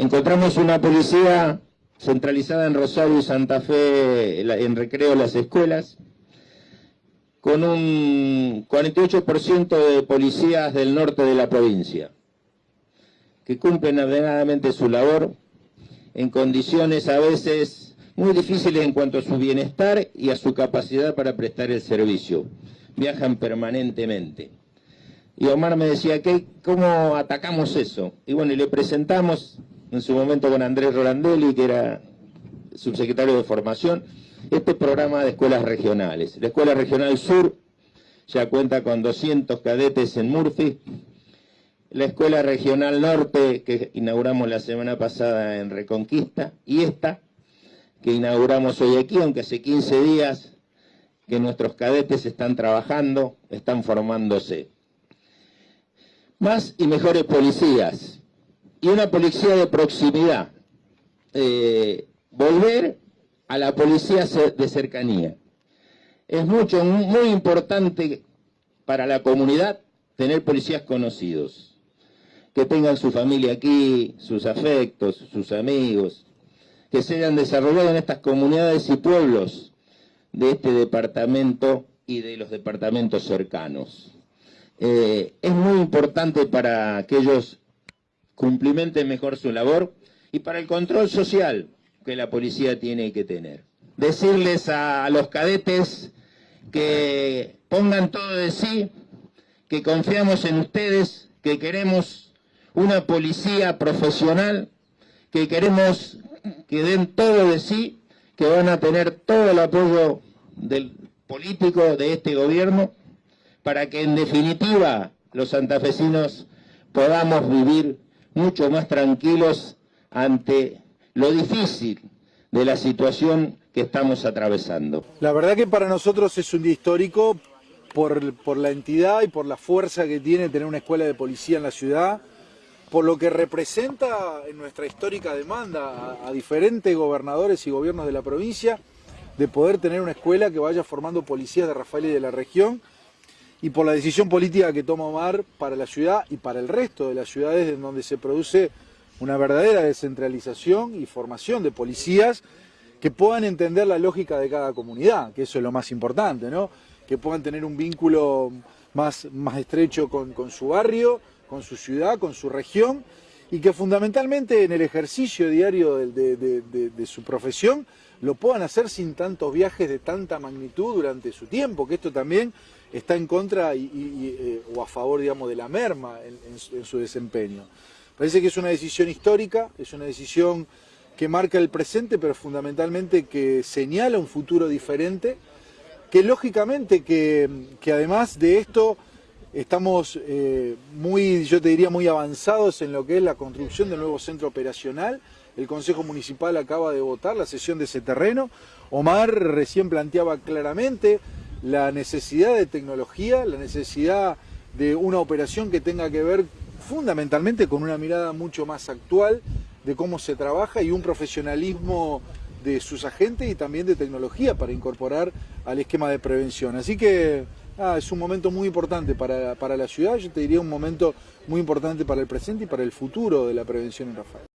Encontramos una policía centralizada en Rosario y Santa Fe, en recreo las escuelas, con un 48% de policías del norte de la provincia, que cumplen ordenadamente su labor en condiciones a veces muy difíciles en cuanto a su bienestar y a su capacidad para prestar el servicio. Viajan permanentemente. Y Omar me decía, ¿qué, ¿cómo atacamos eso? Y bueno, y le presentamos en su momento con Andrés Rolandelli, que era subsecretario de Formación, este programa de escuelas regionales. La Escuela Regional Sur ya cuenta con 200 cadetes en Murphy. La Escuela Regional Norte, que inauguramos la semana pasada en Reconquista, y esta, que inauguramos hoy aquí, aunque hace 15 días que nuestros cadetes están trabajando, están formándose. Más y mejores policías, y una policía de proximidad. Eh, volver a la policía de cercanía. Es mucho, muy importante para la comunidad tener policías conocidos, que tengan su familia aquí, sus afectos, sus amigos, que se hayan desarrollado en estas comunidades y pueblos de este departamento y de los departamentos cercanos. Eh, es muy importante para que ellos cumplimenten mejor su labor y para el control social que la policía tiene que tener. Decirles a los cadetes que pongan todo de sí, que confiamos en ustedes, que queremos una policía profesional, que queremos que den todo de sí, que van a tener todo el apoyo del político de este gobierno, para que en definitiva los santafesinos podamos vivir mucho más tranquilos ante lo difícil de la situación que estamos atravesando. La verdad que para nosotros es un día histórico por, por, la entidad y por la fuerza que tiene tener una escuela de policía en la ciudad, por lo que representa en nuestra histórica demanda a, a diferentes gobernadores y gobiernos de la provincia de poder tener una escuela que vaya formando policías de Rafael y de la región y por la decisión política que toma Omar para la ciudad y para el resto de las ciudades en donde se produce una verdadera descentralización y formación de policías que puedan entender la lógica de cada comunidad, que eso es lo más importante, ¿no? que puedan tener un vínculo más, más estrecho con, con su barrio, con su ciudad, con su región, y que fundamentalmente en el ejercicio diario de, de, de, de, su profesión lo puedan hacer sin tantos viajes de tanta magnitud durante su tiempo, que esto también está en contra y, eh, o a favor, digamos, de la merma en, su desempeño. Parece que es una decisión histórica, es una decisión que marca el presente, pero fundamentalmente que señala un futuro diferente, que lógicamente que, que además de esto estamos eh, muy, yo te diría, muy avanzados en lo que es la construcción del nuevo centro operacional, el Consejo Municipal acaba de votar la cesión de ese terreno, Omar recién planteaba claramente la necesidad de tecnología, la necesidad de una operación que tenga que ver fundamentalmente con una mirada mucho más actual de cómo se trabaja y un profesionalismo de sus agentes y también de tecnología para incorporar al esquema de prevención. Así que ah, es un momento muy importante para, para la ciudad, yo te diría un momento muy importante para el presente y para el futuro de la prevención en Rafael.